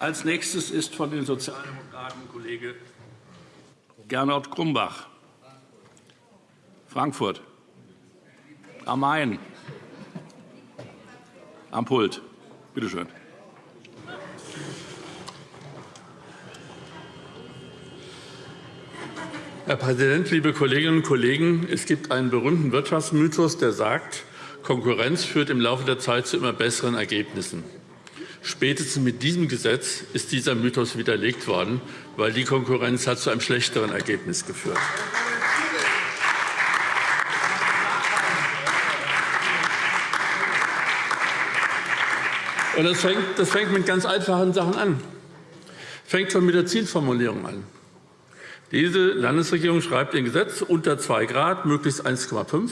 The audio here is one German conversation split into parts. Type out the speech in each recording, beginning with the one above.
Als nächstes ist von den Sozialdemokraten Kollege Gernot Grumbach. Frankfurt. Am Main. Am Pult. Bitte schön. Herr Präsident, liebe Kolleginnen und Kollegen! Es gibt einen berühmten Wirtschaftsmythos, der sagt, Konkurrenz führt im Laufe der Zeit zu immer besseren Ergebnissen. Spätestens mit diesem Gesetz ist dieser Mythos widerlegt worden, weil die Konkurrenz hat zu einem schlechteren Ergebnis geführt. Und das fängt, das fängt mit ganz einfachen Sachen an. Fängt schon mit der Zielformulierung an. Diese Landesregierung schreibt im Gesetz unter 2 Grad, möglichst 1,5.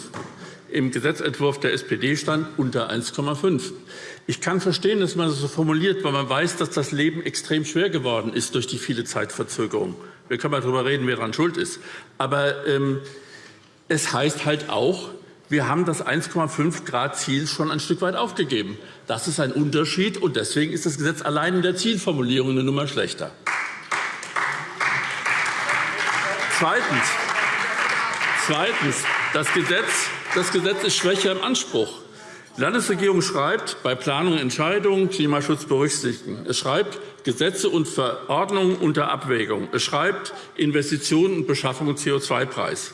Im Gesetzentwurf der SPD stand unter 1,5. Ich kann verstehen, dass man das so formuliert, weil man weiß, dass das Leben extrem schwer geworden ist durch die viele Zeitverzögerung. Wir können mal darüber reden, wer daran schuld ist. Aber ähm, es heißt halt auch, wir haben das 1,5 Grad Ziel schon ein Stück weit aufgegeben. Das ist ein Unterschied, und deswegen ist das Gesetz allein in der Zielformulierung eine Nummer schlechter. Zweitens, zweitens das, Gesetz, das Gesetz ist schwächer im Anspruch. Die Landesregierung schreibt, bei Planung und Entscheidungen Klimaschutz berücksichtigen. Es schreibt, Gesetze und Verordnungen unter Abwägung. Es schreibt, Investitionen und Beschaffung und CO2-Preis.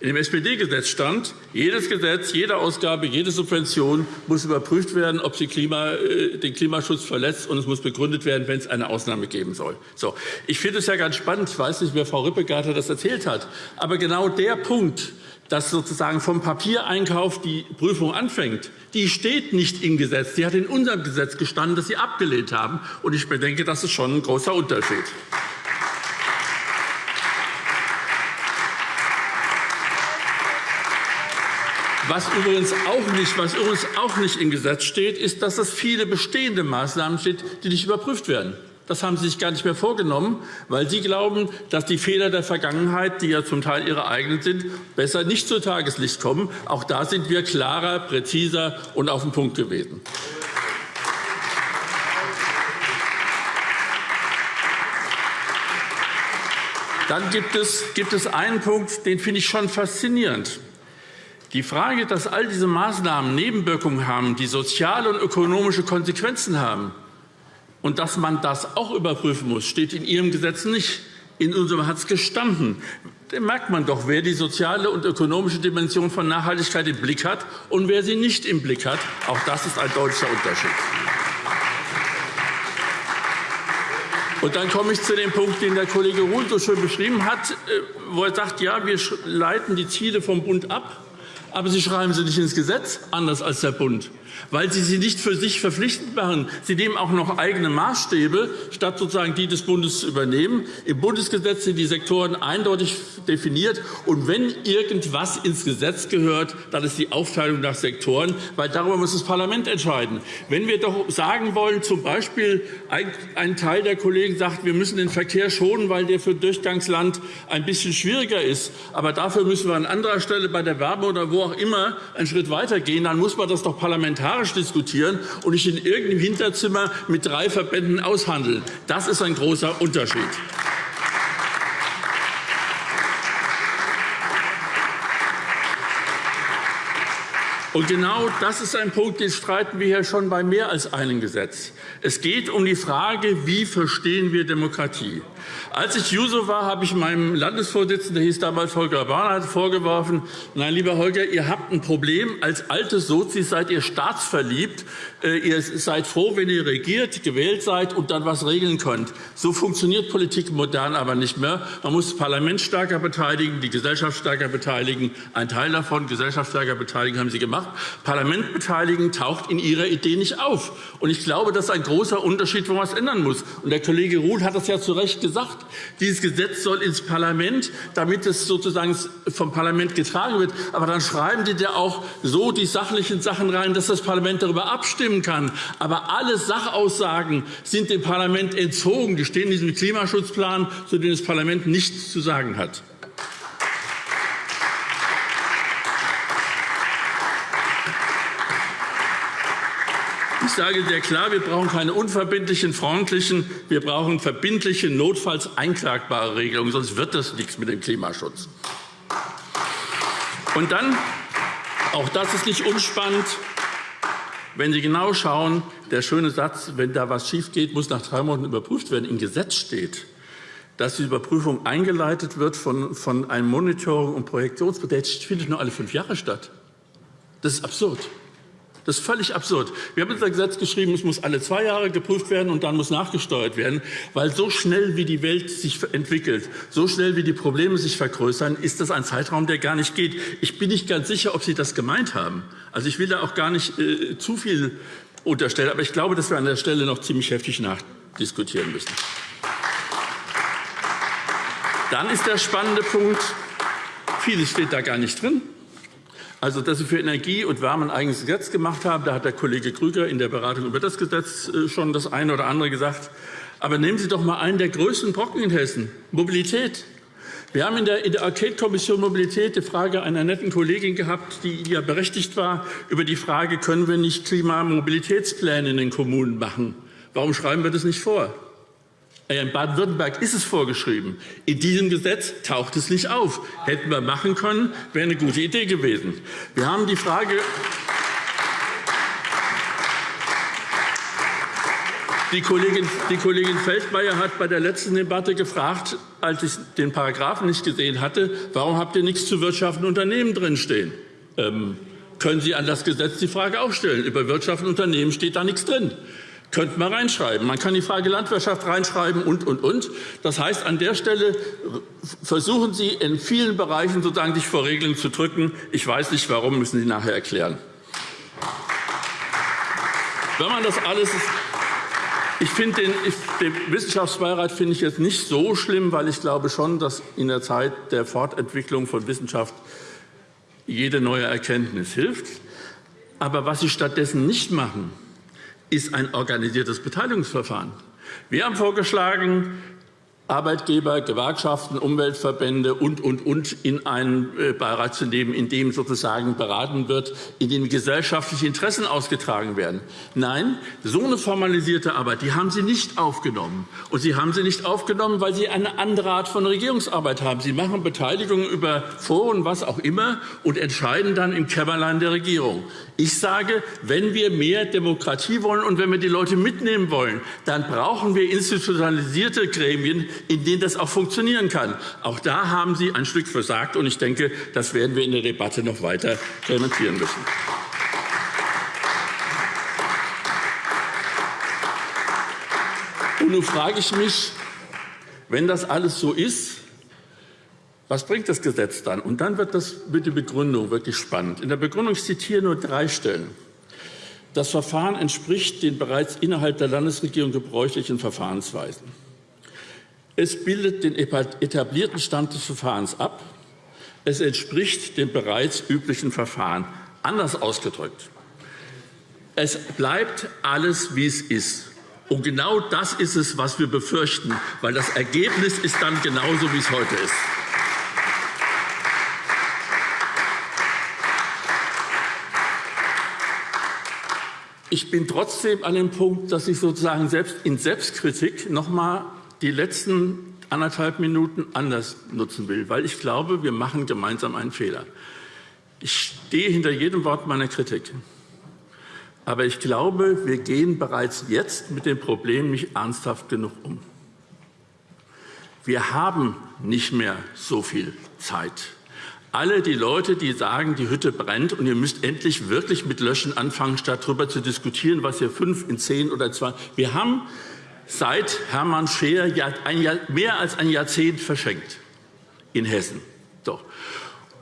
In dem SPD-Gesetz stand, jedes Gesetz, jede Ausgabe, jede Subvention muss überprüft werden, ob sie äh, den Klimaschutz verletzt, und es muss begründet werden, wenn es eine Ausnahme geben soll. So. Ich finde es ja ganz spannend. Ich weiß nicht, wer Frau Rippegarter das erzählt hat. Aber genau der Punkt, dass sozusagen vom Papiereinkauf die Prüfung anfängt, die steht nicht im Gesetz. Die hat in unserem Gesetz gestanden, das Sie abgelehnt haben. Und ich bedenke, das ist schon ein großer Unterschied. Was übrigens, auch nicht, was übrigens auch nicht im Gesetz steht, ist, dass es viele bestehende Maßnahmen steht, die nicht überprüft werden. Das haben Sie sich gar nicht mehr vorgenommen, weil Sie glauben, dass die Fehler der Vergangenheit, die ja zum Teil Ihre eigenen sind, besser nicht zu Tageslicht kommen. Auch da sind wir klarer, präziser und auf den Punkt gewesen. Dann gibt es, gibt es einen Punkt, den finde ich schon faszinierend. Die Frage, dass all diese Maßnahmen Nebenwirkungen haben, die soziale und ökonomische Konsequenzen haben, und dass man das auch überprüfen muss, steht in Ihrem Gesetz nicht. In unserem hat es gestanden. Da merkt man doch, wer die soziale und ökonomische Dimension von Nachhaltigkeit im Blick hat und wer sie nicht im Blick hat. Auch das ist ein deutlicher Unterschied. Und dann komme ich zu dem Punkt, den der Kollege Ruhl so schön beschrieben hat, äh, wo er sagt, ja, wir leiten die Ziele vom Bund ab aber Sie schreiben sie nicht ins Gesetz, anders als der Bund, weil Sie sie nicht für sich verpflichtend machen. Sie nehmen auch noch eigene Maßstäbe, statt sozusagen die des Bundes zu übernehmen. Im Bundesgesetz sind die Sektoren eindeutig definiert. Und wenn irgendwas ins Gesetz gehört, dann ist die Aufteilung nach Sektoren, weil darüber muss das Parlament entscheiden. Wenn wir doch sagen wollen, zum Beispiel ein Teil der Kollegen sagt, wir müssen den Verkehr schonen, weil der für Durchgangsland ein bisschen schwieriger ist, aber dafür müssen wir an anderer Stelle bei der Wärme oder wo auch immer einen Schritt weitergehen, dann muss man das doch parlamentarisch diskutieren und nicht in irgendeinem Hinterzimmer mit drei Verbänden aushandeln. Das ist ein großer Unterschied. Und genau das ist ein Punkt, den streiten wir hier schon bei mehr als einem Gesetz. Es geht um die Frage, wie verstehen wir Demokratie. Als ich Juso war, habe ich meinem Landesvorsitzenden, der hieß damals Holger Barnard, vorgeworfen, nein, lieber Holger, ihr habt ein Problem. Als alte Sozis seid ihr staatsverliebt. Äh, ihr seid froh, wenn ihr regiert, gewählt seid und dann was regeln könnt. So funktioniert Politik modern aber nicht mehr. Man muss das Parlament stärker beteiligen, die Gesellschaft stärker beteiligen. Ein Teil davon, Gesellschaft stärker beteiligen, haben Sie gemacht. Parlament beteiligen taucht in Ihrer Idee nicht auf. Und ich glaube, das ist ein großer Unterschied, wo man was ändern muss. Und der Kollege Ruhl hat das ja zu Recht gesagt. Dieses Gesetz soll ins Parlament, damit es sozusagen vom Parlament getragen wird. Aber dann schreiben Sie da auch so die sachlichen Sachen rein, dass das Parlament darüber abstimmen kann. Aber alle Sachaussagen sind dem Parlament entzogen. Die stehen in diesem Klimaschutzplan, zu dem das Parlament nichts zu sagen hat. Ich sage sehr klar, wir brauchen keine unverbindlichen, freundlichen, wir brauchen verbindliche, notfalls einklagbare Regelungen, sonst wird das nichts mit dem Klimaschutz. Und dann, auch das ist nicht unspannend, wenn Sie genau schauen, der schöne Satz, wenn da was schiefgeht, muss nach drei Monaten überprüft werden, im Gesetz steht, dass die Überprüfung eingeleitet wird von, einem Monitoring- und Projektionsprozess, findet nur alle fünf Jahre statt. Das ist absurd. Das ist völlig absurd. Wir haben unser Gesetz geschrieben, es muss alle zwei Jahre geprüft werden und dann muss nachgesteuert werden, weil so schnell wie die Welt sich entwickelt, so schnell wie die Probleme sich vergrößern, ist das ein Zeitraum, der gar nicht geht. Ich bin nicht ganz sicher, ob Sie das gemeint haben. Also ich will da auch gar nicht äh, zu viel unterstellen, aber ich glaube, dass wir an der Stelle noch ziemlich heftig nachdiskutieren müssen. Dann ist der spannende Punkt, vieles steht da gar nicht drin. Also, dass Sie für Energie und Wärme ein eigenes Gesetz gemacht haben, da hat der Kollege Krüger in der Beratung über das Gesetz äh, schon das eine oder andere gesagt. Aber nehmen Sie doch mal einen der größten Brocken in Hessen, Mobilität. Wir haben in der, in Enquete-Kommission Mobilität die Frage einer netten Kollegin gehabt, die ja berechtigt war, über die Frage, können wir nicht Klimamobilitätspläne in den Kommunen machen? Warum schreiben wir das nicht vor? In Baden-Württemberg ist es vorgeschrieben. In diesem Gesetz taucht es nicht auf. Hätten wir machen können, wäre eine gute Idee gewesen. Wir haben die Frage, Die Kollegin, die Kollegin Feldmayer hat bei der letzten Debatte gefragt, als ich den Paragraphen nicht gesehen hatte, warum habt ihr nichts zu wirtschaftenden Unternehmen drinstehen? Ähm, können Sie an das Gesetz die Frage auch stellen? Über wirtschaftende Unternehmen steht da nichts drin. Könnte man reinschreiben. Man kann die Frage Landwirtschaft reinschreiben und, und, und. Das heißt, an der Stelle versuchen Sie in vielen Bereichen sozusagen sich vor Regeln zu drücken. Ich weiß nicht, warum, müssen Sie nachher erklären. Wenn man das alles ich finde den, den, Wissenschaftsbeirat finde ich jetzt nicht so schlimm, weil ich glaube schon, dass in der Zeit der Fortentwicklung von Wissenschaft jede neue Erkenntnis hilft. Aber was Sie stattdessen nicht machen, ist ein organisiertes Beteiligungsverfahren. Wir haben vorgeschlagen, Arbeitgeber, Gewerkschaften, Umweltverbände und, und, und in einen äh, Beirat zu nehmen, in dem sozusagen beraten wird, in dem gesellschaftliche Interessen ausgetragen werden. Nein, so eine formalisierte Arbeit, die haben Sie nicht aufgenommen. Und Sie haben sie nicht aufgenommen, weil Sie eine andere Art von Regierungsarbeit haben. Sie machen Beteiligung über Foren, was auch immer, und entscheiden dann im Kämmerlein der Regierung. Ich sage, wenn wir mehr Demokratie wollen und wenn wir die Leute mitnehmen wollen, dann brauchen wir institutionalisierte Gremien, in denen das auch funktionieren kann. Auch da haben Sie ein Stück versagt, und ich denke, das werden wir in der Debatte noch weiter dementieren müssen. Und nun frage ich mich, wenn das alles so ist, was bringt das Gesetz dann? Und dann wird, das, wird die Begründung wirklich spannend. In der Begründung ich zitiere nur drei Stellen. Das Verfahren entspricht den bereits innerhalb der Landesregierung gebräuchlichen Verfahrensweisen. Es bildet den etablierten Stand des Verfahrens ab. Es entspricht dem bereits üblichen Verfahren. Anders ausgedrückt. Es bleibt alles, wie es ist. Und genau das ist es, was wir befürchten, weil das Ergebnis ist dann genauso, wie es heute ist. Ich bin trotzdem an dem Punkt, dass ich sozusagen selbst in Selbstkritik noch einmal die letzten anderthalb Minuten anders nutzen will, weil ich glaube, wir machen gemeinsam einen Fehler. Ich stehe hinter jedem Wort meiner Kritik. Aber ich glaube, wir gehen bereits jetzt mit dem Problem nicht ernsthaft genug um. Wir haben nicht mehr so viel Zeit. Alle die Leute, die sagen, die Hütte brennt und ihr müsst endlich wirklich mit Löschen anfangen, statt darüber zu diskutieren, was ihr fünf in zehn oder zwei. Wir haben seit Hermann Scheer mehr als ein Jahrzehnt verschenkt in Hessen. Doch.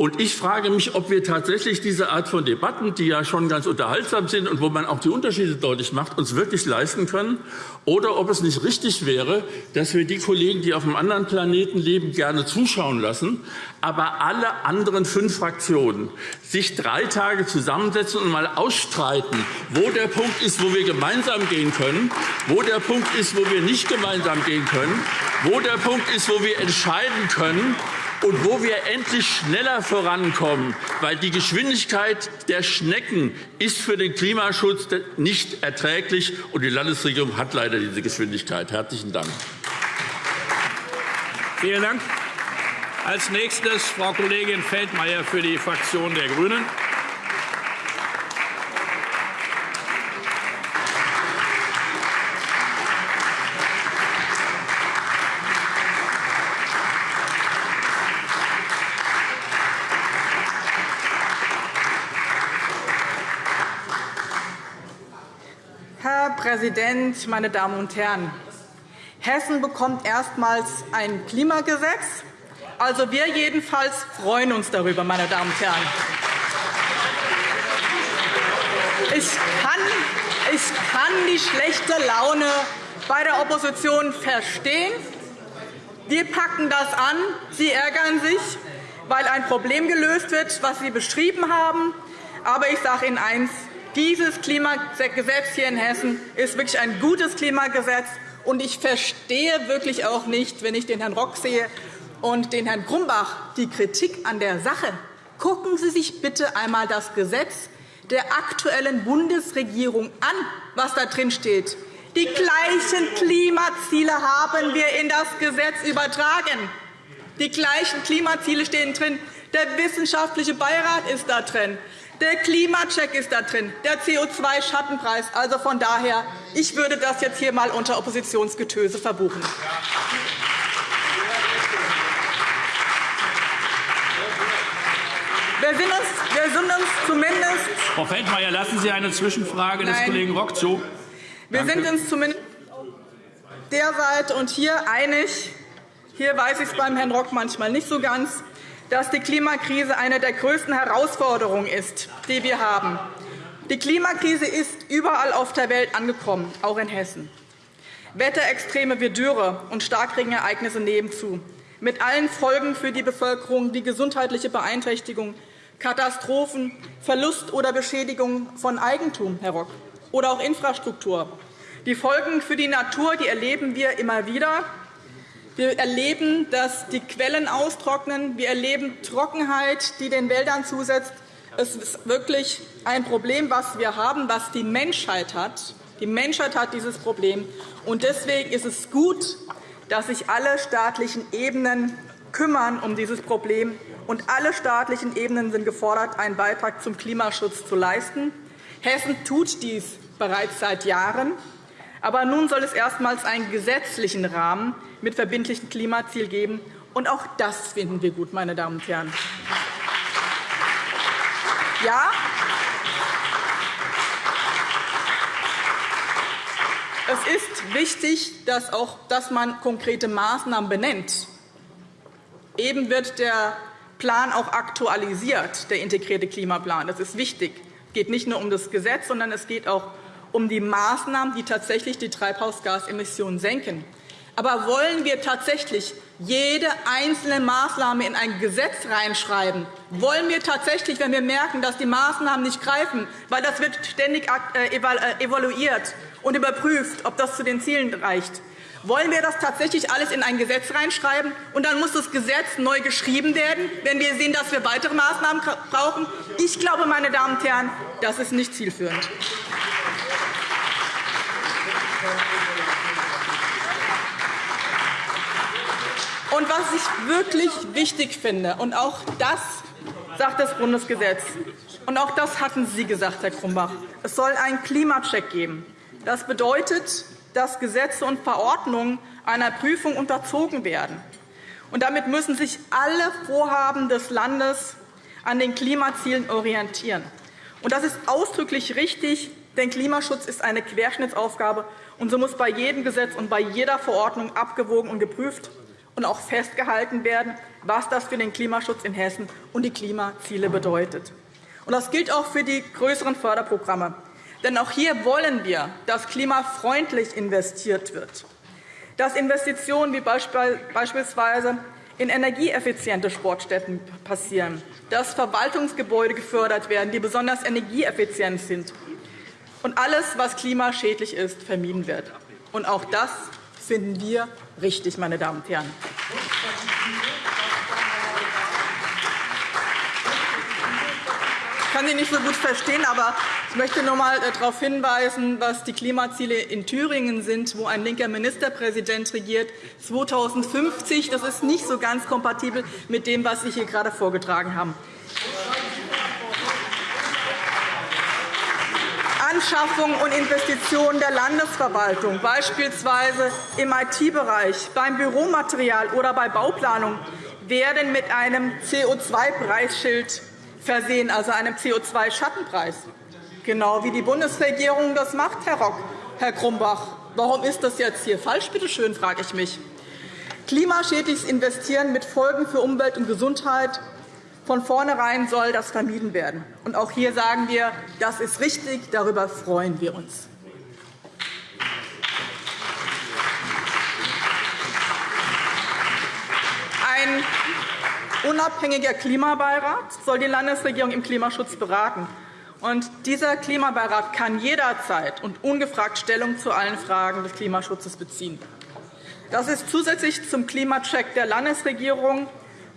Und ich frage mich, ob wir tatsächlich diese Art von Debatten, die ja schon ganz unterhaltsam sind und wo man auch die Unterschiede deutlich macht, uns wirklich leisten können, oder ob es nicht richtig wäre, dass wir die Kollegen, die auf einem anderen Planeten leben, gerne zuschauen lassen, aber alle anderen fünf Fraktionen sich drei Tage zusammensetzen und mal ausstreiten, wo der Punkt ist, wo wir gemeinsam gehen können, wo der Punkt ist, wo wir nicht gemeinsam gehen können, wo der Punkt ist, wo wir entscheiden können, und wo wir endlich schneller vorankommen, weil die Geschwindigkeit der Schnecken ist für den Klimaschutz nicht erträglich, und die Landesregierung hat leider diese Geschwindigkeit. Herzlichen Dank. Vielen Dank. Als nächstes Frau Kollegin Feldmayer für die Fraktion der GRÜNEN. Herr Präsident, meine Damen und Herren! Hessen bekommt erstmals ein Klimagesetz. Also wir jedenfalls freuen uns darüber, meine Damen und Herren. Ich kann, ich kann die schlechte Laune bei der Opposition verstehen. Wir packen das an. Sie ärgern sich, weil ein Problem gelöst wird, was Sie beschrieben haben. Aber ich sage Ihnen eines. Dieses Klimagesetz hier in Hessen ist wirklich ein gutes Klimagesetz. Und ich verstehe wirklich auch nicht, wenn ich den Herrn Rock sehe und den Herrn Grumbach, die Kritik an der Sache. Gucken Sie sich bitte einmal das Gesetz der aktuellen Bundesregierung an, was da drin steht. Die gleichen Klimaziele haben wir in das Gesetz übertragen. Die gleichen Klimaziele stehen drin. Der wissenschaftliche Beirat ist da drin. Der Klimacheck ist da drin, der CO2-Schattenpreis. Also von daher, ich würde das jetzt hier einmal unter Oppositionsgetöse verbuchen. Wir sind uns, wir sind uns zumindest Frau Feldmayer, lassen Sie eine Zwischenfrage des Nein. Kollegen Rock zu. Wir sind uns zumindest der Seite und hier einig. Hier weiß ich es beim Herrn Rock manchmal nicht so ganz dass die Klimakrise eine der größten Herausforderungen ist, die wir haben. Die Klimakrise ist überall auf der Welt angekommen, auch in Hessen. Wetterextreme wie Dürre und Starkregenereignisse nehmen zu, mit allen Folgen für die Bevölkerung wie gesundheitliche Beeinträchtigung, Katastrophen, Verlust oder Beschädigung von Eigentum, Herr Rock, oder auch Infrastruktur. Die Folgen für die Natur die erleben wir immer wieder. Wir erleben, dass die Quellen austrocknen. Wir erleben Trockenheit, die den Wäldern zusetzt. Es ist wirklich ein Problem, was wir haben, was die Menschheit hat. Die Menschheit hat dieses Problem. Und deswegen ist es gut, dass sich alle staatlichen Ebenen kümmern um dieses Problem. Und alle staatlichen Ebenen sind gefordert, einen Beitrag zum Klimaschutz zu leisten. Hessen tut dies bereits seit Jahren. Aber nun soll es erstmals einen gesetzlichen Rahmen mit verbindlichen Klimaziel geben. Und auch das finden wir gut, meine Damen und Herren. Ja, es ist wichtig, dass, auch, dass man konkrete Maßnahmen benennt. Eben wird der Plan auch aktualisiert, der integrierte Klimaplan. Das ist wichtig. Es geht nicht nur um das Gesetz, sondern es geht auch um die Maßnahmen, die tatsächlich die Treibhausgasemissionen senken. Aber wollen wir tatsächlich jede einzelne Maßnahme in ein Gesetz reinschreiben? Wollen wir tatsächlich, wenn wir merken, dass die Maßnahmen nicht greifen, weil das wird ständig äh, äh, evaluiert und überprüft, ob das zu den Zielen reicht, wollen wir das tatsächlich alles in ein Gesetz reinschreiben, und dann muss das Gesetz neu geschrieben werden, wenn wir sehen, dass wir weitere Maßnahmen brauchen? Ich glaube, meine Damen und Herren, das ist nicht zielführend. Und was ich wirklich wichtig finde, und auch das sagt das Bundesgesetz, und auch das hatten Sie gesagt, Herr Krumbach, es soll einen Klimacheck geben. Das bedeutet, dass Gesetze und Verordnungen einer Prüfung unterzogen werden. Und damit müssen sich alle Vorhaben des Landes an den Klimazielen orientieren. Und das ist ausdrücklich richtig, denn Klimaschutz ist eine Querschnittsaufgabe, und so muss bei jedem Gesetz und bei jeder Verordnung abgewogen und geprüft und auch festgehalten werden, was das für den Klimaschutz in Hessen und die Klimaziele bedeutet. Das gilt auch für die größeren Förderprogramme. Denn auch hier wollen wir, dass klimafreundlich investiert wird, dass Investitionen wie beispielsweise in energieeffiziente Sportstätten passieren, dass Verwaltungsgebäude gefördert werden, die besonders energieeffizient sind, und alles, was klimaschädlich ist, vermieden wird. Und auch das finden wir richtig, meine Damen und Herren. Ich kann Sie nicht so gut verstehen, aber ich möchte noch einmal äh, darauf hinweisen, was die Klimaziele in Thüringen sind, wo ein linker Ministerpräsident regiert. 2050, das ist nicht so ganz kompatibel mit dem, was Sie hier gerade vorgetragen haben. Anschaffung und Investitionen der Landesverwaltung, beispielsweise im IT-Bereich, beim Büromaterial oder bei Bauplanung, werden mit einem CO2-Preisschild versehen, also einem CO2-Schattenpreis. Genau wie die Bundesregierung das macht, Herr Rock, Herr Grumbach. Warum ist das jetzt hier falsch, bitte schön, frage ich mich. Klimaschädliches Investieren mit Folgen für Umwelt und Gesundheit. Von vornherein soll das vermieden werden. Und auch hier sagen wir, das ist richtig, darüber freuen wir uns. Ein unabhängiger Klimabeirat soll die Landesregierung im Klimaschutz beraten. Und dieser Klimabeirat kann jederzeit und ungefragt Stellung zu allen Fragen des Klimaschutzes beziehen. Das ist zusätzlich zum Klimacheck der Landesregierung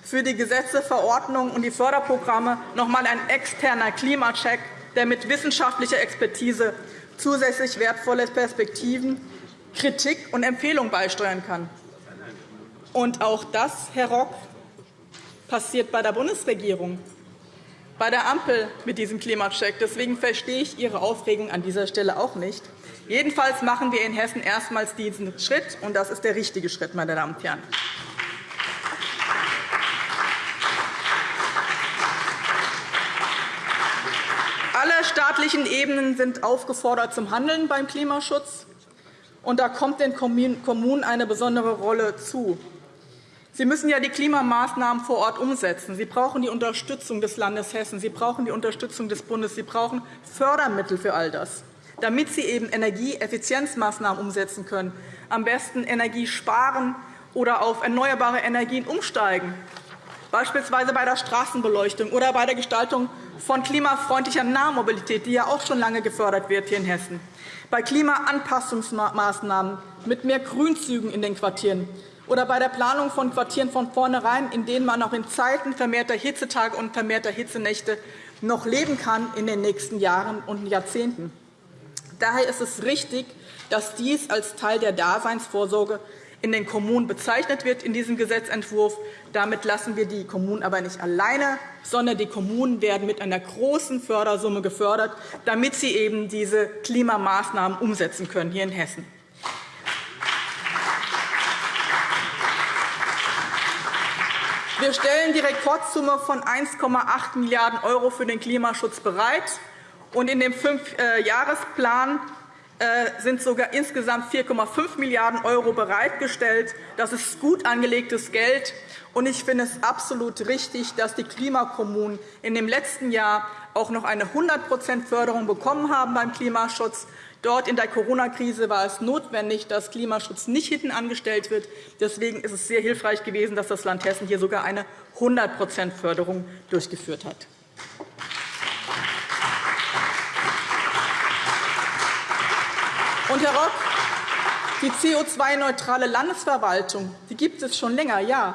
für die Gesetze, Verordnungen und die Förderprogramme noch einmal ein externer Klimacheck, der mit wissenschaftlicher Expertise zusätzlich wertvolle Perspektiven, Kritik und Empfehlungen beisteuern kann. Und auch das, Herr Rock, passiert bei der Bundesregierung, bei der Ampel mit diesem Klimacheck. Deswegen verstehe ich Ihre Aufregung an dieser Stelle auch nicht. Jedenfalls machen wir in Hessen erstmals diesen Schritt, und das ist der richtige Schritt, meine Damen und Herren. Alle staatlichen Ebenen sind aufgefordert zum Handeln beim Klimaschutz. Und da kommt den Kommunen eine besondere Rolle zu. Sie müssen ja die Klimamaßnahmen vor Ort umsetzen. Sie brauchen die Unterstützung des Landes Hessen. Sie brauchen die Unterstützung des Bundes. Sie brauchen Fördermittel für all das, damit Sie eben Energieeffizienzmaßnahmen umsetzen können, am besten Energie sparen oder auf erneuerbare Energien umsteigen, beispielsweise bei der Straßenbeleuchtung oder bei der Gestaltung von klimafreundlicher Nahmobilität, die ja auch schon lange gefördert wird hier in Hessen, bei Klimaanpassungsmaßnahmen mit mehr Grünzügen in den Quartieren, oder bei der Planung von Quartieren von vornherein, in denen man auch in Zeiten vermehrter Hitzetage und vermehrter Hitzenächte noch leben kann in den nächsten Jahren und Jahrzehnten. Daher ist es richtig, dass dies als Teil der Daseinsvorsorge in den Kommunen bezeichnet wird in diesem Gesetzentwurf. Damit lassen wir die Kommunen aber nicht alleine, sondern die Kommunen werden mit einer großen Fördersumme gefördert, damit sie eben diese Klimamaßnahmen umsetzen können hier in Hessen. Wir stellen die Rekordsumme von 1,8 Milliarden € für den Klimaschutz bereit. In dem Fünfjahresplan äh, sind sogar insgesamt 4,5 Milliarden € bereitgestellt. Das ist gut angelegtes Geld. Und ich finde es absolut richtig, dass die Klimakommunen in dem letzten Jahr auch noch eine 100% Förderung bekommen haben beim Klimaschutz. Dort in der Corona-Krise war es notwendig, dass Klimaschutz nicht hinten angestellt wird. Deswegen ist es sehr hilfreich gewesen, dass das Land Hessen hier sogar eine 100% Förderung durchgeführt hat. Und, Herr Rock, die CO2-neutrale Landesverwaltung die gibt es schon länger, ja.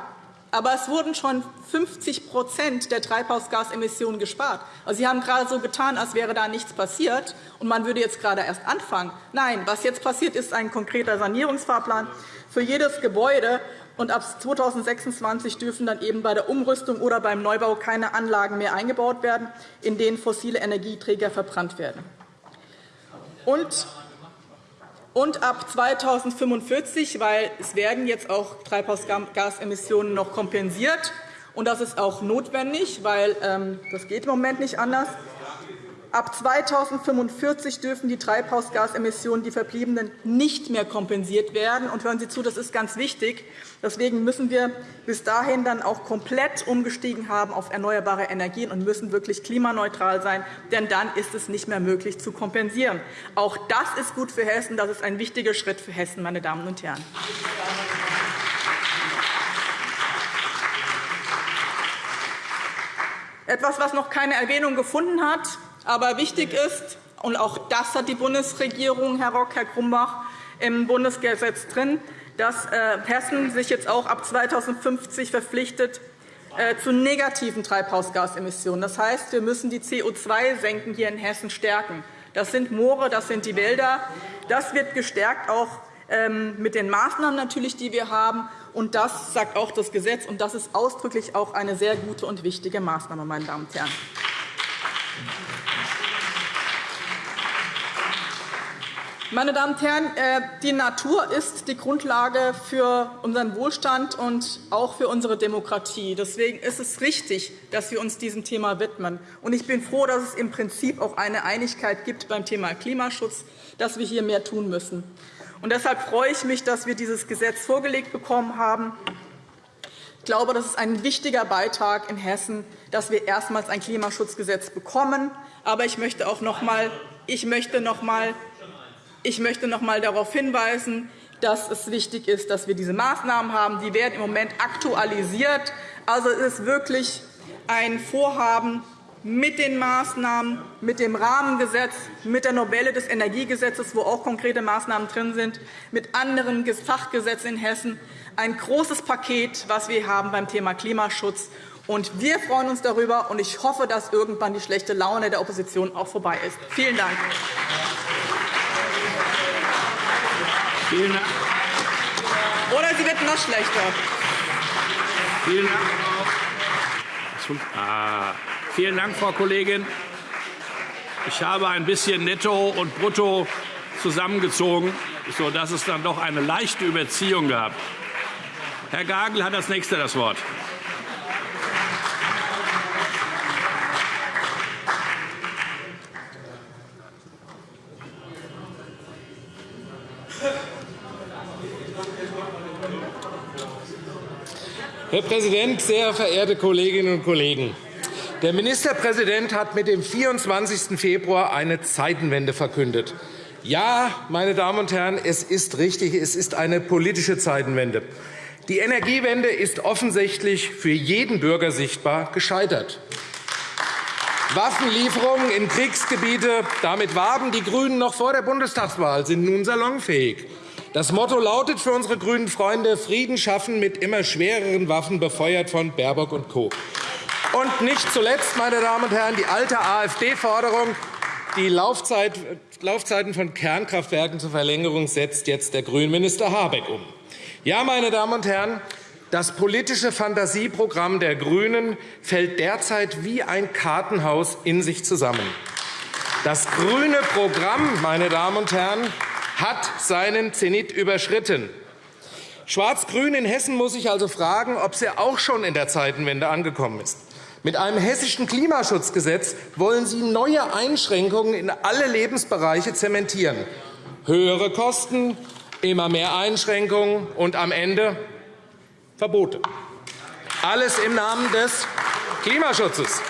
Aber es wurden schon 50% der Treibhausgasemissionen gespart. Also, Sie haben gerade so getan, als wäre da nichts passiert, und man würde jetzt gerade erst anfangen. Nein, was jetzt passiert, ist ein konkreter Sanierungsfahrplan für jedes Gebäude. Und ab 2026 dürfen dann eben bei der Umrüstung oder beim Neubau keine Anlagen mehr eingebaut werden, in denen fossile Energieträger verbrannt werden. Und und ab 2045, weil es werden jetzt auch Treibhausgasemissionen noch kompensiert, und das ist auch notwendig, weil ähm, das geht im Moment nicht anders. Ab 2045 dürfen die Treibhausgasemissionen, die verbliebenen, nicht mehr kompensiert werden. Und hören Sie zu, das ist ganz wichtig. Deswegen müssen wir bis dahin dann auch komplett umgestiegen haben auf erneuerbare Energien und müssen wirklich klimaneutral sein, denn dann ist es nicht mehr möglich zu kompensieren. Auch das ist gut für Hessen. Das ist ein wichtiger Schritt für Hessen, meine Damen und Herren. Etwas, was noch keine Erwähnung gefunden hat, aber wichtig ist, und auch das hat die Bundesregierung, Herr Rock, Herr Grumbach, im Bundesgesetz drin, dass äh, Hessen sich jetzt auch ab 2050 verpflichtet, äh, zu negativen Treibhausgasemissionen. Das heißt, wir müssen die CO2-Senken hier in Hessen stärken. Das sind Moore, das sind die Wälder. Das wird gestärkt auch ähm, mit den Maßnahmen natürlich, die wir haben. Und das sagt auch das Gesetz. Und das ist ausdrücklich auch eine sehr gute und wichtige Maßnahme, meine Damen und Herren. Meine Damen und Herren, äh, die Natur ist die Grundlage für unseren Wohlstand und auch für unsere Demokratie. Deswegen ist es richtig, dass wir uns diesem Thema widmen. Ich bin froh, dass es im Prinzip auch eine Einigkeit gibt beim Thema Klimaschutz, dass wir hier mehr tun müssen. Und deshalb freue ich mich, dass wir dieses Gesetz vorgelegt bekommen haben. Ich glaube, das ist ein wichtiger Beitrag in Hessen, dass wir erstmals ein Klimaschutzgesetz bekommen. Aber ich möchte auch noch einmal, ich möchte noch einmal ich möchte noch einmal darauf hinweisen, dass es wichtig ist, dass wir diese Maßnahmen haben. Die werden im Moment aktualisiert. Also es ist wirklich ein Vorhaben mit den Maßnahmen, mit dem Rahmengesetz, mit der Novelle des Energiegesetzes, wo auch konkrete Maßnahmen drin sind, mit anderen Fachgesetzen in Hessen. Ein großes Paket, das wir haben beim Thema Klimaschutz. Und wir freuen uns darüber, und ich hoffe, dass irgendwann die schlechte Laune der Opposition auch vorbei ist. Vielen Dank. Vielen Dank. Oder sie wird noch schlechter. Vielen Dank. Ah, vielen Dank, Frau Kollegin. Ich habe ein bisschen Netto und Brutto zusammengezogen, sodass es dann doch eine leichte Überziehung gab. Herr Gagel hat als Nächster das Wort. Präsident, sehr verehrte Kolleginnen und Kollegen! Der Ministerpräsident hat mit dem 24. Februar eine Zeitenwende verkündet. Ja, meine Damen und Herren, es ist richtig, es ist eine politische Zeitenwende. Die Energiewende ist offensichtlich für jeden Bürger sichtbar gescheitert. Waffenlieferungen in Kriegsgebiete, damit warben die GRÜNEN noch vor der Bundestagswahl, sind nun salonfähig. Das Motto lautet für unsere grünen Freunde Frieden schaffen mit immer schwereren Waffen, befeuert von Baerbock und Co. Und nicht zuletzt, meine Damen und Herren, die alte AfD-Forderung, die Laufzeiten von Kernkraftwerken zur Verlängerung setzt jetzt der Grünminister Habeck um. Ja, meine Damen und Herren, das politische Fantasieprogramm der GRÜNEN fällt derzeit wie ein Kartenhaus in sich zusammen. Das grüne Programm, meine Damen und Herren, hat seinen Zenit überschritten. Schwarz-Grün in Hessen muss sich also fragen, ob sie auch schon in der Zeitenwende angekommen ist. Mit einem hessischen Klimaschutzgesetz wollen Sie neue Einschränkungen in alle Lebensbereiche zementieren. Höhere Kosten, immer mehr Einschränkungen und am Ende Verbote. Alles im Namen des Klimaschutzes.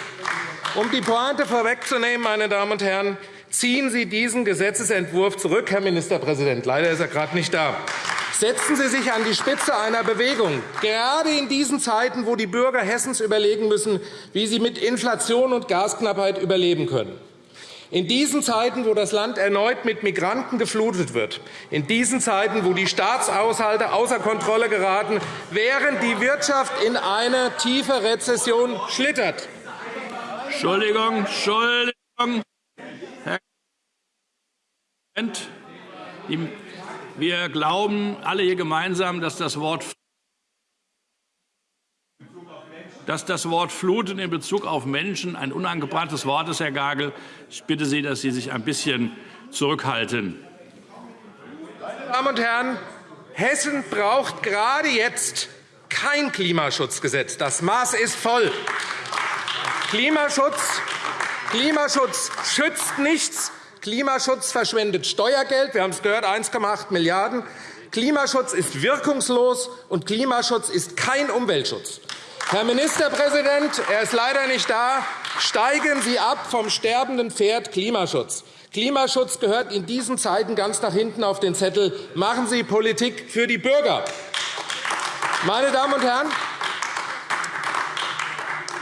Um die Pointe vorwegzunehmen, meine Damen und Herren, Ziehen Sie diesen Gesetzentwurf zurück, Herr Ministerpräsident. Leider ist er gerade nicht da. Setzen Sie sich an die Spitze einer Bewegung, gerade in diesen Zeiten, wo die Bürger Hessens überlegen müssen, wie sie mit Inflation und Gasknappheit überleben können. In diesen Zeiten, wo das Land erneut mit Migranten geflutet wird, in diesen Zeiten, wo die Staatshaushalte außer Kontrolle geraten, während die Wirtschaft in eine tiefe Rezession schlittert. Entschuldigung, Entschuldigung. Wir glauben alle hier gemeinsam, dass das Wort dass das Wort Fluten in Bezug auf Menschen ein unangebrachtes Wort ist, Herr Gagel. Ich bitte Sie, dass Sie sich ein bisschen zurückhalten. Meine Damen und Herren, Hessen braucht gerade jetzt kein Klimaschutzgesetz. Das Maß ist voll. Klimaschutz, Klimaschutz schützt nichts, Klimaschutz verschwendet Steuergeld. Wir haben es gehört, 1,8 Milliarden €. Klimaschutz ist wirkungslos, und Klimaschutz ist kein Umweltschutz. Herr Ministerpräsident, er ist leider nicht da. Steigen Sie ab vom sterbenden Pferd Klimaschutz. Klimaschutz gehört in diesen Zeiten ganz nach hinten auf den Zettel. Machen Sie Politik für die Bürger. Meine Damen und Herren,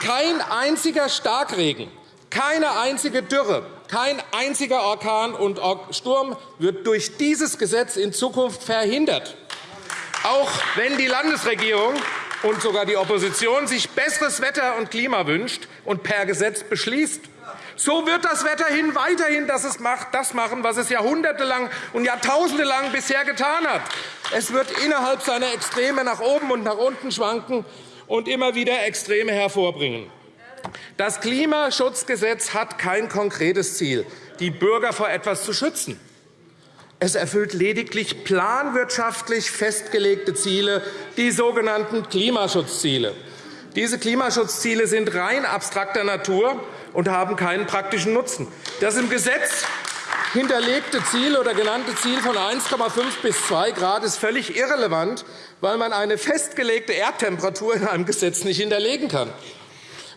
kein einziger Starkregen, keine einzige Dürre, kein einziger Orkan und Sturm wird durch dieses Gesetz in Zukunft verhindert. Auch wenn die Landesregierung und sogar die Opposition sich besseres Wetter und Klima wünscht und per Gesetz beschließt. So wird das Wetterhin weiterhin das machen, was es jahrhundertelang und jahrtausendelang bisher getan hat. Es wird innerhalb seiner Extreme nach oben und nach unten schwanken und immer wieder Extreme hervorbringen. Das Klimaschutzgesetz hat kein konkretes Ziel, die Bürger vor etwas zu schützen. Es erfüllt lediglich planwirtschaftlich festgelegte Ziele, die sogenannten Klimaschutzziele. Diese Klimaschutzziele sind rein abstrakter Natur und haben keinen praktischen Nutzen. Das im Gesetz hinterlegte Ziel oder genannte Ziel von 1,5 bis 2 Grad ist völlig irrelevant, weil man eine festgelegte Erdtemperatur in einem Gesetz nicht hinterlegen kann.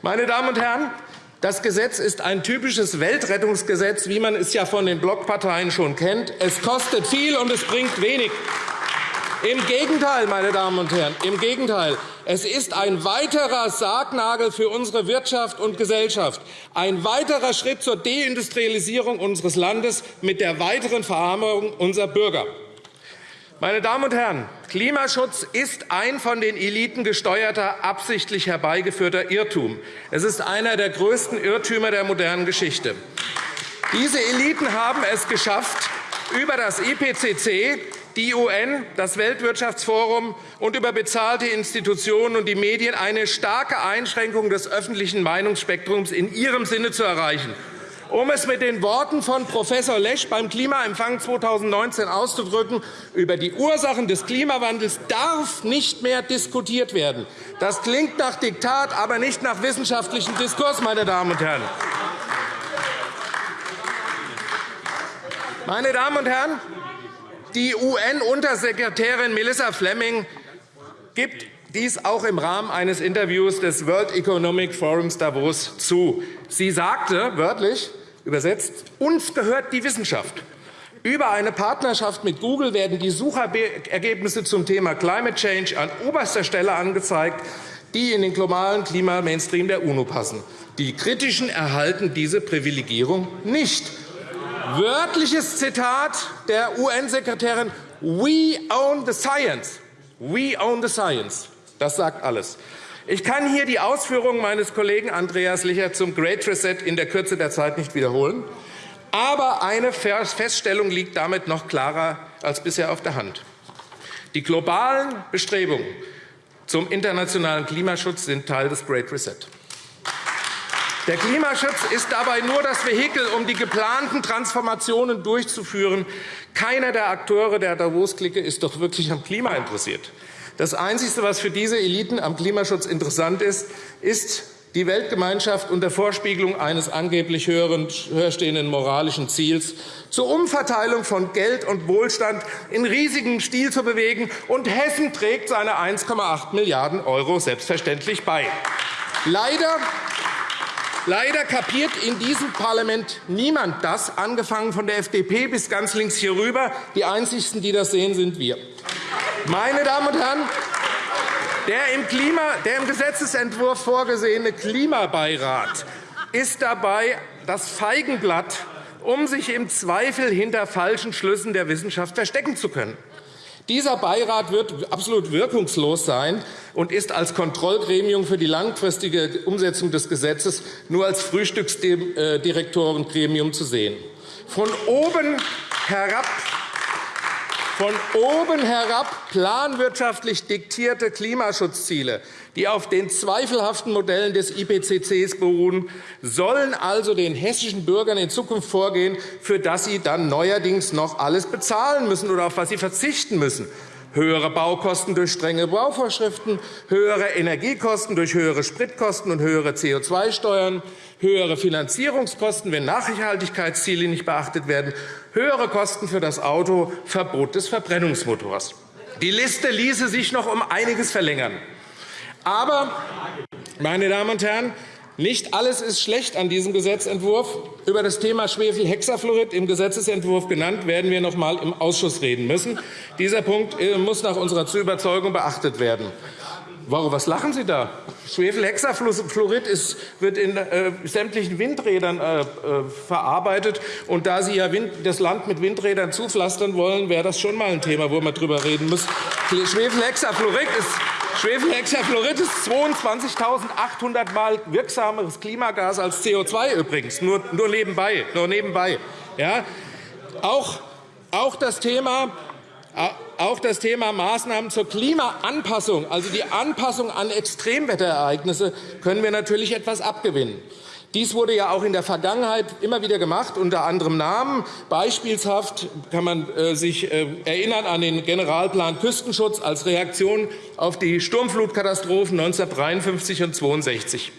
Meine Damen und Herren, das Gesetz ist ein typisches Weltrettungsgesetz, wie man es ja von den Blockparteien schon kennt. Es kostet viel, und es bringt wenig. Im Gegenteil, meine Damen und Herren, im Gegenteil. Es ist ein weiterer Sargnagel für unsere Wirtschaft und Gesellschaft, ein weiterer Schritt zur Deindustrialisierung unseres Landes mit der weiteren Verarmung unserer Bürger. Meine Damen und Herren, Klimaschutz ist ein von den Eliten gesteuerter, absichtlich herbeigeführter Irrtum. Es ist einer der größten Irrtümer der modernen Geschichte. Diese Eliten haben es geschafft, über das IPCC, die UN, das Weltwirtschaftsforum und über bezahlte Institutionen und die Medien eine starke Einschränkung des öffentlichen Meinungsspektrums in ihrem Sinne zu erreichen. Um es mit den Worten von Prof. Lesch beim Klimaempfang 2019 auszudrücken, über die Ursachen des Klimawandels darf nicht mehr diskutiert werden. Das klingt nach Diktat, aber nicht nach wissenschaftlichem Diskurs, meine Damen und Herren. Meine Damen und Herren, die UN-Untersekretärin Melissa Fleming gibt dies auch im Rahmen eines Interviews des World Economic Forums Davos zu. Sie sagte wörtlich, Übersetzt, uns gehört die Wissenschaft. Über eine Partnerschaft mit Google werden die Suchergebnisse zum Thema Climate Change an oberster Stelle angezeigt, die in den globalen Klimamainstream der UNO passen. Die Kritischen erhalten diese Privilegierung nicht. Wörtliches Zitat der UN-Sekretärin We own the science. We own the science. Das sagt alles. Ich kann hier die Ausführungen meines Kollegen Andreas Licher zum Great Reset in der Kürze der Zeit nicht wiederholen. Aber eine Feststellung liegt damit noch klarer als bisher auf der Hand. Die globalen Bestrebungen zum internationalen Klimaschutz sind Teil des Great Reset. Der Klimaschutz ist dabei nur das Vehikel, um die geplanten Transformationen durchzuführen. Keiner der Akteure der Davos-Clique ist doch wirklich am Klima interessiert. Das Einzige, was für diese Eliten am Klimaschutz interessant ist, ist die Weltgemeinschaft unter Vorspiegelung eines angeblich höher stehenden moralischen Ziels zur Umverteilung von Geld und Wohlstand in riesigem Stil zu bewegen. Und Hessen trägt seine 1,8 Milliarden € selbstverständlich bei. Leider Leider kapiert in diesem Parlament niemand das, angefangen von der FDP bis ganz links hier rüber. Die Einzigen, die das sehen, sind wir. Meine Damen und Herren, der im, Klima, der im Gesetzentwurf vorgesehene Klimabeirat ist dabei das Feigenblatt, um sich im Zweifel hinter falschen Schlüssen der Wissenschaft verstecken zu können. Dieser Beirat wird absolut wirkungslos sein und ist als Kontrollgremium für die langfristige Umsetzung des Gesetzes nur als Frühstücksdirektorengremium zu sehen. Von oben herab von oben herab planwirtschaftlich diktierte Klimaschutzziele, die auf den zweifelhaften Modellen des IPCCs beruhen, sollen also den hessischen Bürgern in Zukunft vorgehen, für das sie dann neuerdings noch alles bezahlen müssen oder auf was sie verzichten müssen höhere Baukosten durch strenge Bauvorschriften, höhere Energiekosten durch höhere Spritkosten und höhere CO2-Steuern, höhere Finanzierungskosten, wenn Nachhaltigkeitsziele nicht beachtet werden, höhere Kosten für das Auto, Verbot des Verbrennungsmotors. Die Liste ließe sich noch um einiges verlängern. Aber, meine Damen und Herren, nicht alles ist schlecht an diesem Gesetzentwurf. Über das Thema Schwefelhexafluorid im Gesetzentwurf genannt werden wir noch einmal im Ausschuss reden müssen. Dieser Punkt äh, muss nach unserer Überzeugung beachtet werden. Warum, was lachen Sie da? Schwefelhexafluorid wird in äh, sämtlichen Windrädern äh, äh, verarbeitet. Und da Sie ja Wind, das Land mit Windrädern zupflastern wollen, wäre das schon einmal ein Thema, wo man darüber reden muss. Schwefelhexafluorid ist Schwefelhexafluorid ist 22.800 Mal wirksameres Klimagas als CO2 übrigens, nur, nur nebenbei. Nur nebenbei. Ja? Auch, auch das Thema auch das Thema Maßnahmen zur Klimaanpassung, also die Anpassung an Extremwetterereignisse, können wir natürlich etwas abgewinnen. Dies wurde ja auch in der Vergangenheit immer wieder gemacht, unter anderem Namen. Beispielshaft kann man äh, sich äh, erinnern an den Generalplan Küstenschutz als Reaktion auf die Sturmflutkatastrophen 1953 und 1962.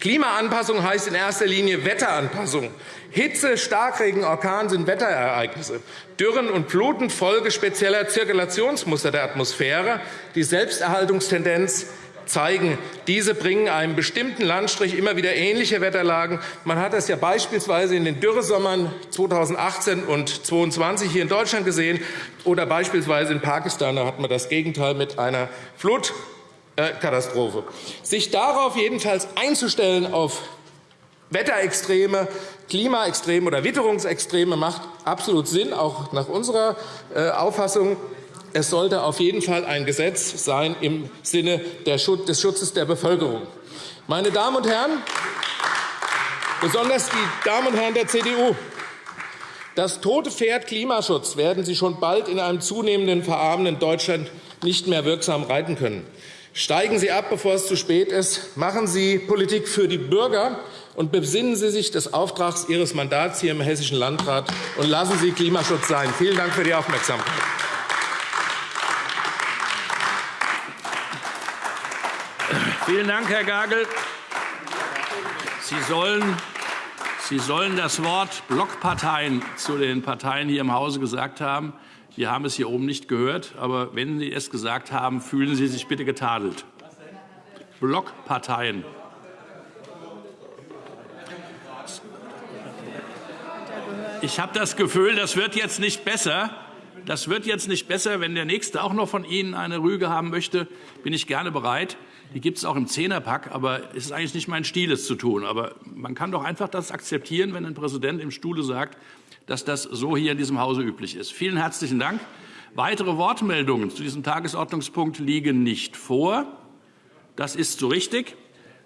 Klimaanpassung heißt in erster Linie Wetteranpassung. Hitze, Starkregen, Orkan sind Wetterereignisse. Dürren und Fluten Folge spezieller Zirkulationsmuster der Atmosphäre. Die Selbsterhaltungstendenz zeigen, diese bringen einem bestimmten Landstrich immer wieder ähnliche Wetterlagen. Man hat das ja beispielsweise in den Dürresommern 2018 und 2022 hier in Deutschland gesehen oder beispielsweise in Pakistan. Da hat man das Gegenteil mit einer Flutkatastrophe. Sich darauf jedenfalls einzustellen, auf Wetterextreme, Klimaextreme oder Witterungsextreme macht absolut Sinn, auch nach unserer äh, Auffassung es sollte auf jeden Fall ein Gesetz sein im Sinne des Schutzes der Bevölkerung. Meine Damen und Herren, besonders die Damen und Herren der CDU, das tote Pferd Klimaschutz werden Sie schon bald in einem zunehmenden verarmenden Deutschland nicht mehr wirksam reiten können. Steigen Sie ab, bevor es zu spät ist. Machen Sie Politik für die Bürger und besinnen Sie sich des Auftrags Ihres Mandats hier im Hessischen Landrat und lassen Sie Klimaschutz sein. Vielen Dank für die Aufmerksamkeit. Vielen Dank, Herr Gagel. Sie sollen, Sie sollen das Wort Blockparteien zu den Parteien hier im Hause gesagt haben. Wir haben es hier oben nicht gehört. Aber wenn Sie es gesagt haben, fühlen Sie sich bitte getadelt. Blockparteien. Ich habe das Gefühl, das wird jetzt nicht besser. Das wird jetzt nicht besser. Wenn der Nächste auch noch von Ihnen eine Rüge haben möchte, bin ich gerne bereit. Die gibt es auch im Zehnerpack, aber es ist eigentlich nicht mein Stil, es zu tun. Aber man kann doch einfach das akzeptieren, wenn ein Präsident im Stuhle sagt, dass das so hier in diesem Hause üblich ist. Vielen herzlichen Dank. Weitere Wortmeldungen zu diesem Tagesordnungspunkt liegen nicht vor. Das ist so richtig.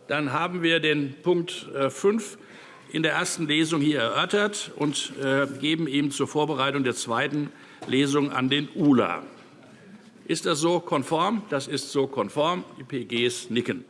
Dann haben wir den Punkt 5 äh, in der ersten Lesung hier erörtert und äh, geben ihm zur Vorbereitung der zweiten Lesung an den ULA. Ist das so konform? Das ist so konform. Die PGs nicken.